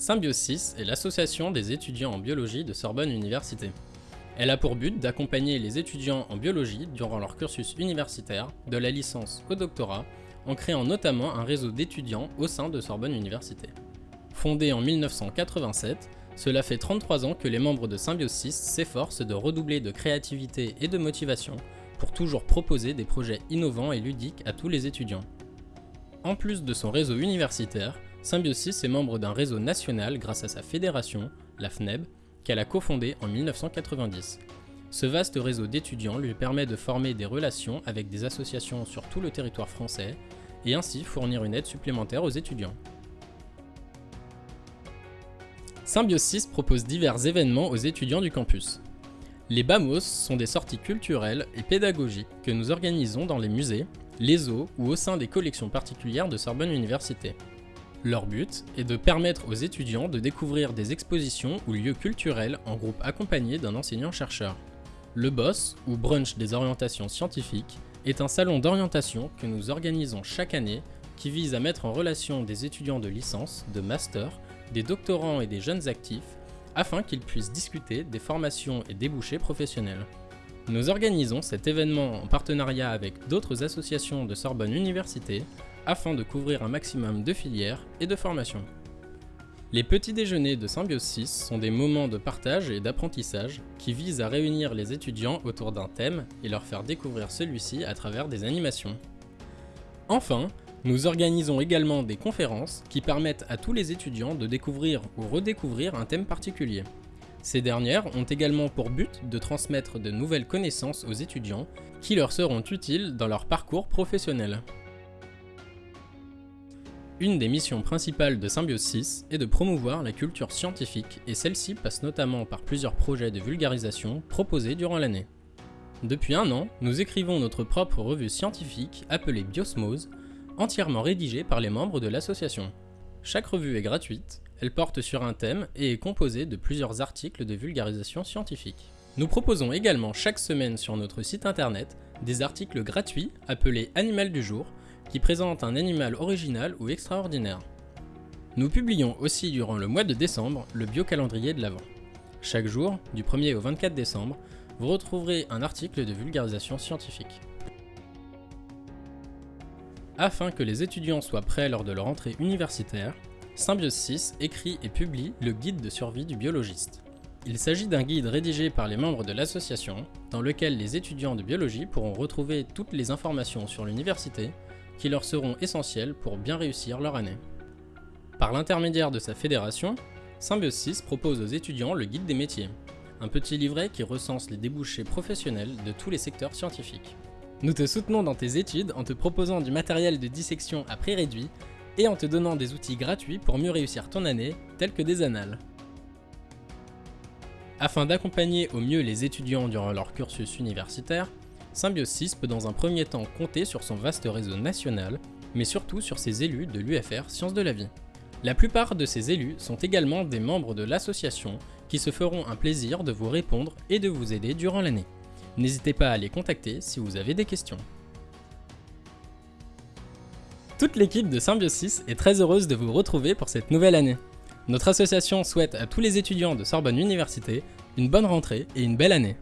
Symbiose 6 est l'association des étudiants en biologie de Sorbonne Université. Elle a pour but d'accompagner les étudiants en biologie durant leur cursus universitaire, de la licence au doctorat, en créant notamment un réseau d'étudiants au sein de Sorbonne Université. Fondée en 1987, cela fait 33 ans que les membres de Symbiose 6 s'efforcent de redoubler de créativité et de motivation pour toujours proposer des projets innovants et ludiques à tous les étudiants. En plus de son réseau universitaire, Symbiosis est membre d'un réseau national grâce à sa fédération, la FNEB, qu'elle a cofondée en 1990. Ce vaste réseau d'étudiants lui permet de former des relations avec des associations sur tout le territoire français et ainsi fournir une aide supplémentaire aux étudiants. Symbiosis propose divers événements aux étudiants du campus. Les BAMOS sont des sorties culturelles et pédagogiques que nous organisons dans les musées, les eaux ou au sein des collections particulières de Sorbonne Université. Leur but est de permettre aux étudiants de découvrir des expositions ou lieux culturels en groupe accompagné d'un enseignant-chercheur. Le BOSS, ou Brunch des orientations scientifiques, est un salon d'orientation que nous organisons chaque année qui vise à mettre en relation des étudiants de licence, de master, des doctorants et des jeunes actifs afin qu'ils puissent discuter des formations et débouchés professionnels. Nous organisons cet événement en partenariat avec d'autres associations de Sorbonne Université afin de couvrir un maximum de filières et de formations. Les petits déjeuners de Symbiose 6 sont des moments de partage et d'apprentissage qui visent à réunir les étudiants autour d'un thème et leur faire découvrir celui-ci à travers des animations. Enfin, nous organisons également des conférences qui permettent à tous les étudiants de découvrir ou redécouvrir un thème particulier. Ces dernières ont également pour but de transmettre de nouvelles connaissances aux étudiants qui leur seront utiles dans leur parcours professionnel. Une des missions principales de Symbiose 6 est de promouvoir la culture scientifique et celle-ci passe notamment par plusieurs projets de vulgarisation proposés durant l'année. Depuis un an, nous écrivons notre propre revue scientifique appelée Biosmose, entièrement rédigée par les membres de l'association. Chaque revue est gratuite, elle porte sur un thème et est composée de plusieurs articles de vulgarisation scientifique. Nous proposons également chaque semaine sur notre site internet des articles gratuits appelés Animal du jour qui présente un animal original ou extraordinaire. Nous publions aussi durant le mois de décembre le biocalendrier de l'Avent. Chaque jour, du 1er au 24 décembre, vous retrouverez un article de vulgarisation scientifique. Afin que les étudiants soient prêts lors de leur entrée universitaire, Symbiose 6 écrit et publie le guide de survie du biologiste. Il s'agit d'un guide rédigé par les membres de l'association, dans lequel les étudiants de biologie pourront retrouver toutes les informations sur l'université qui leur seront essentielles pour bien réussir leur année. Par l'intermédiaire de sa fédération, Symbiose 6 propose aux étudiants le guide des métiers, un petit livret qui recense les débouchés professionnels de tous les secteurs scientifiques. Nous te soutenons dans tes études en te proposant du matériel de dissection à prix réduit et en te donnant des outils gratuits pour mieux réussir ton année, tels que des annales. Afin d'accompagner au mieux les étudiants durant leur cursus universitaire, Symbiose 6 peut dans un premier temps compter sur son vaste réseau national, mais surtout sur ses élus de l'UFR Sciences de la Vie. La plupart de ces élus sont également des membres de l'association qui se feront un plaisir de vous répondre et de vous aider durant l'année. N'hésitez pas à les contacter si vous avez des questions. Toute l'équipe de Symbiose 6 est très heureuse de vous retrouver pour cette nouvelle année. Notre association souhaite à tous les étudiants de Sorbonne Université une bonne rentrée et une belle année.